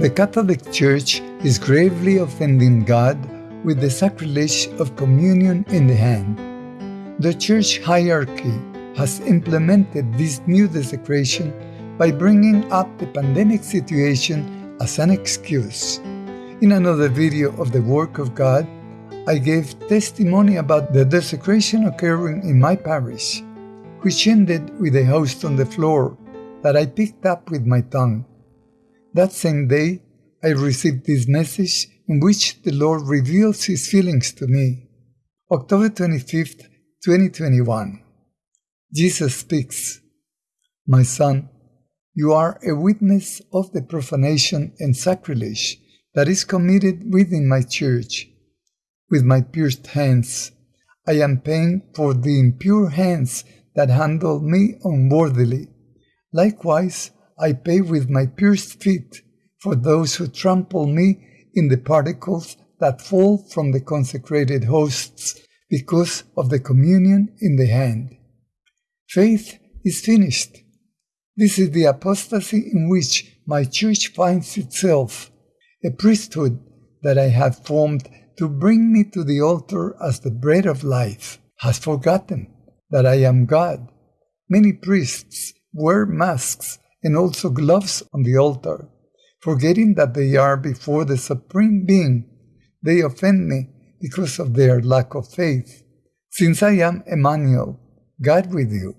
The Catholic Church is gravely offending God with the sacrilege of communion in the hand. The church hierarchy has implemented this new desecration by bringing up the pandemic situation as an excuse. In another video of the work of God, I gave testimony about the desecration occurring in my parish, which ended with a host on the floor that I picked up with my tongue. That same day, I received this message in which the Lord reveals His feelings to me. October 25th, 2021. Jesus speaks, My son, you are a witness of the profanation and sacrilege that is committed within my church. With my pierced hands, I am paying for the impure hands that handle me unworthily. Likewise, I pay with my pierced feet for those who trample me in the particles that fall from the consecrated hosts because of the communion in the hand. Faith is finished. This is the apostasy in which my church finds itself, a priesthood that I have formed to bring me to the altar as the bread of life, has forgotten that I am God. Many priests wear masks and also gloves on the altar, forgetting that they are before the Supreme Being. They offend me because of their lack of faith. Since I am Emmanuel, God with you,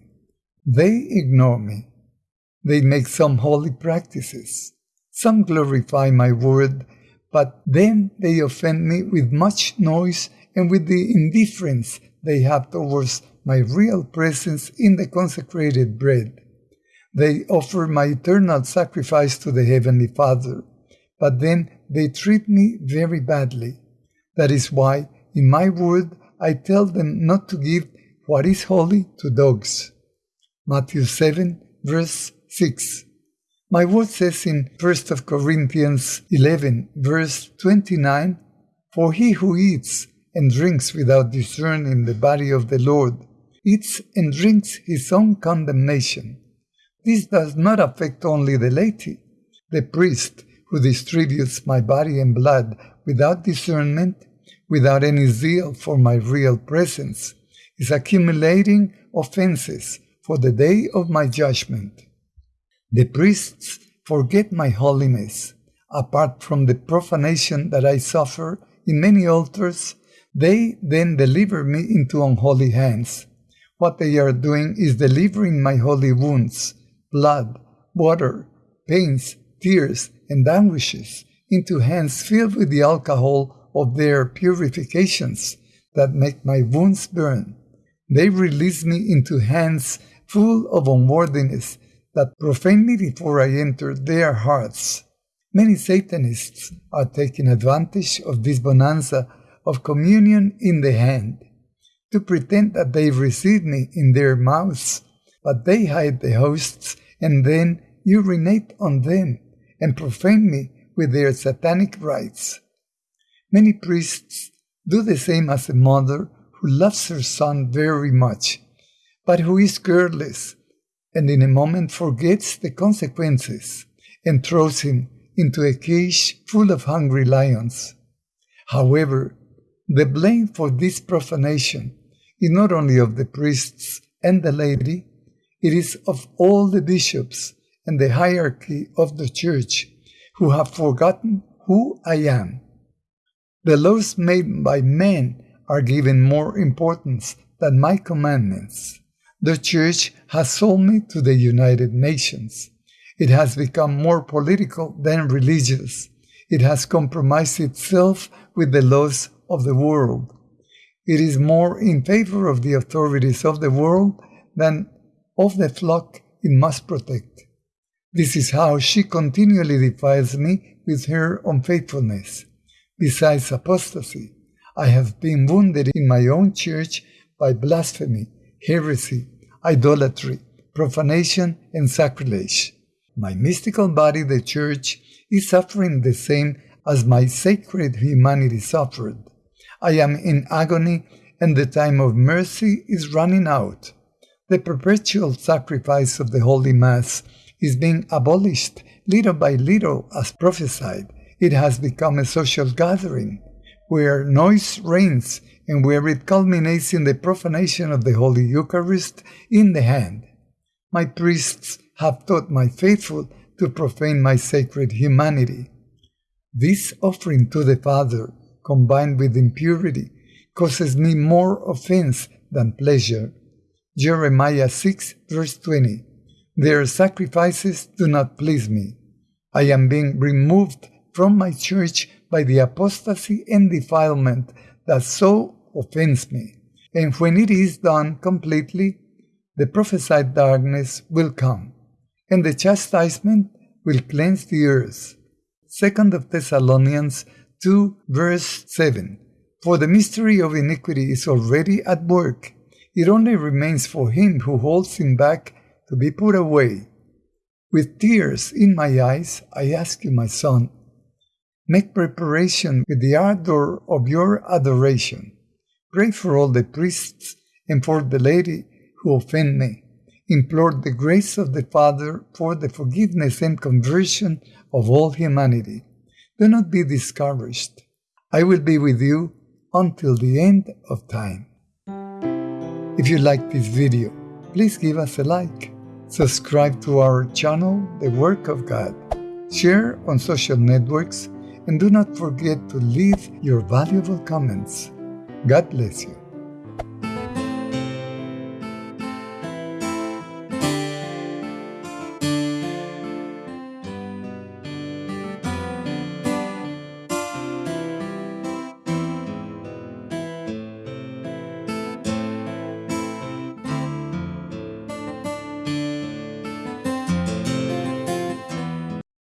they ignore me. They make some holy practices. Some glorify my word, but then they offend me with much noise and with the indifference they have towards my real presence in the consecrated bread. They offer my eternal sacrifice to the Heavenly Father, but then they treat me very badly. That is why, in my word, I tell them not to give what is holy to dogs. Matthew 7, verse 6. My word says in 1 Corinthians 11, verse 29, For he who eats and drinks without discerning the body of the Lord eats and drinks his own condemnation. This does not affect only the laity. The priest who distributes my body and blood without discernment, without any zeal for my real presence, is accumulating offenses for the day of my judgment. The priests forget my holiness. Apart from the profanation that I suffer in many altars, they then deliver me into unholy hands. What they are doing is delivering my holy wounds, blood, water, pains, tears, and anguishes into hands filled with the alcohol of their purifications that make my wounds burn. They release me into hands full of unworthiness that profane me before I enter their hearts. Many Satanists are taking advantage of this bonanza of communion in the hand to pretend that they receive me in their mouths, but they hide the hosts and then urinate on them and profane me with their satanic rites. Many priests do the same as a mother who loves her son very much but who is careless and in a moment forgets the consequences and throws him into a cage full of hungry lions. However, the blame for this profanation is not only of the priests and the laity, it is of all the bishops and the hierarchy of the church who have forgotten who I am. The laws made by men are given more importance than my commandments. The Church has sold me to the United Nations. It has become more political than religious. It has compromised itself with the laws of the world. It is more in favor of the authorities of the world than of the flock it must protect. This is how she continually defiles me with her unfaithfulness. Besides apostasy, I have been wounded in my own church by blasphemy, heresy, idolatry, profanation, and sacrilege. My mystical body, the Church, is suffering the same as my sacred humanity suffered. I am in agony, and the time of mercy is running out. The perpetual sacrifice of the Holy Mass is being abolished little by little as prophesied. It has become a social gathering where noise reigns and where it culminates in the profanation of the Holy Eucharist in the hand. My priests have taught my faithful to profane my sacred humanity. This offering to the Father, combined with impurity, causes me more offense than pleasure. Jeremiah 6, verse 20. Their sacrifices do not please me. I am being removed from my church by the apostasy and defilement that so offends me. And when it is done completely, the prophesied darkness will come, and the chastisement will cleanse the earth. 2 of Thessalonians 2 verse 7. For the mystery of iniquity is already at work. It only remains for him who holds him back to be put away. With tears in my eyes, I ask you, my son, make preparation with the ardor of your adoration. Pray for all the priests and for the laity who offend me. Implore the grace of the Father for the forgiveness and conversion of all humanity. Do not be discouraged. I will be with you until the end of time. If you like this video, please give us a like, subscribe to our channel, The Work of God, share on social networks, and do not forget to leave your valuable comments. God bless you.